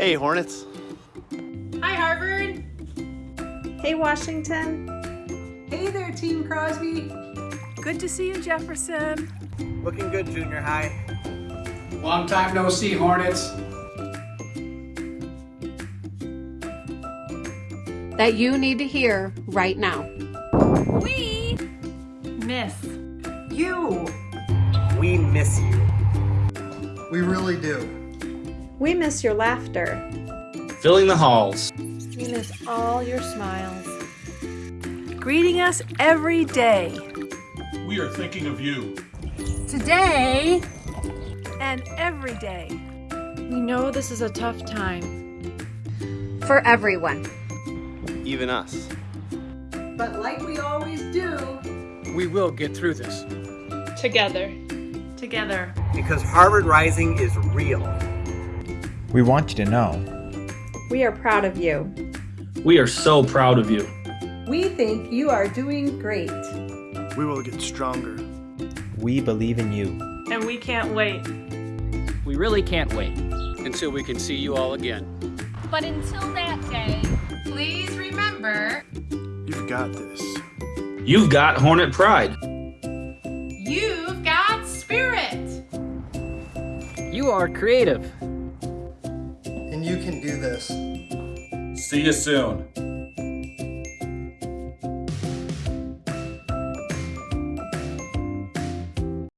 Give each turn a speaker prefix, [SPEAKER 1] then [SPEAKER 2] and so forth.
[SPEAKER 1] Hey, Hornets.
[SPEAKER 2] Hi, Harvard.
[SPEAKER 3] Hey, Washington.
[SPEAKER 4] Hey there, Team Crosby.
[SPEAKER 5] Good to see you, Jefferson.
[SPEAKER 1] Looking good, junior high.
[SPEAKER 6] Long time no see, Hornets.
[SPEAKER 7] That you need to hear right now.
[SPEAKER 2] We miss
[SPEAKER 4] You.
[SPEAKER 1] We miss you.
[SPEAKER 8] We really do.
[SPEAKER 3] We miss your laughter.
[SPEAKER 9] Filling the halls.
[SPEAKER 3] We miss all your smiles.
[SPEAKER 5] Greeting us every day.
[SPEAKER 10] We are thinking of you.
[SPEAKER 2] today.
[SPEAKER 5] And every day.
[SPEAKER 3] We know this is a tough time.
[SPEAKER 7] For everyone.
[SPEAKER 1] Even us.
[SPEAKER 4] But like we always do,
[SPEAKER 6] We will get through this.
[SPEAKER 2] Together. Together.
[SPEAKER 1] Because Harvard Rising is real.
[SPEAKER 11] We want you to know.
[SPEAKER 3] We are proud of you.
[SPEAKER 9] We are so proud of you.
[SPEAKER 4] we think you are doing great.
[SPEAKER 10] We will get stronger.
[SPEAKER 11] We believe in you.
[SPEAKER 2] And we can't wait.
[SPEAKER 6] We really can't wait until we can see you all again.
[SPEAKER 2] But until that day, please remember
[SPEAKER 10] You've got this.
[SPEAKER 9] You've got Hornet Pride.
[SPEAKER 2] you've got spirit.
[SPEAKER 6] You are creative.
[SPEAKER 8] And you can do this.
[SPEAKER 10] See you soon.